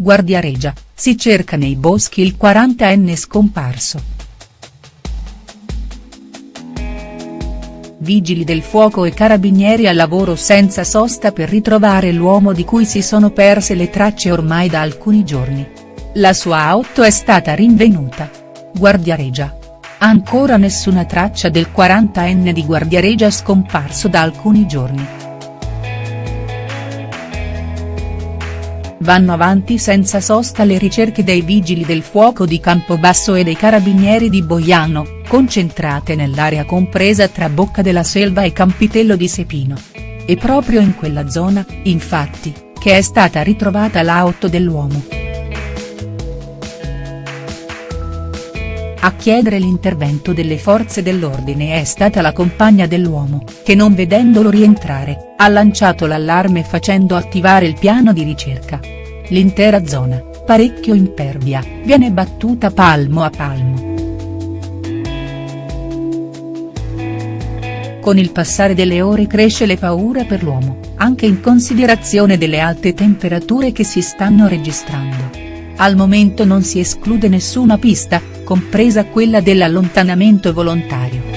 Guardiareggia, si cerca nei boschi il 40enne scomparso. Vigili del fuoco e carabinieri al lavoro senza sosta per ritrovare l'uomo di cui si sono perse le tracce ormai da alcuni giorni. La sua auto è stata rinvenuta. Guardiareggia. Ancora nessuna traccia del 40enne di Guardiareggia scomparso da alcuni giorni. Vanno avanti senza sosta le ricerche dei vigili del fuoco di Campobasso e dei carabinieri di Boiano, concentrate nell'area compresa tra Bocca della Selva e Campitello di Sepino. E proprio in quella zona, infatti, che è stata ritrovata l'auto dell'uomo. A chiedere l'intervento delle forze dell'ordine è stata la compagna dell'uomo, che non vedendolo rientrare, ha lanciato l'allarme facendo attivare il piano di ricerca. L'intera zona, parecchio impervia, viene battuta palmo a palmo. Con il passare delle ore cresce le paura per l'uomo, anche in considerazione delle alte temperature che si stanno registrando. Al momento non si esclude nessuna pista, compresa quella dell'allontanamento volontario.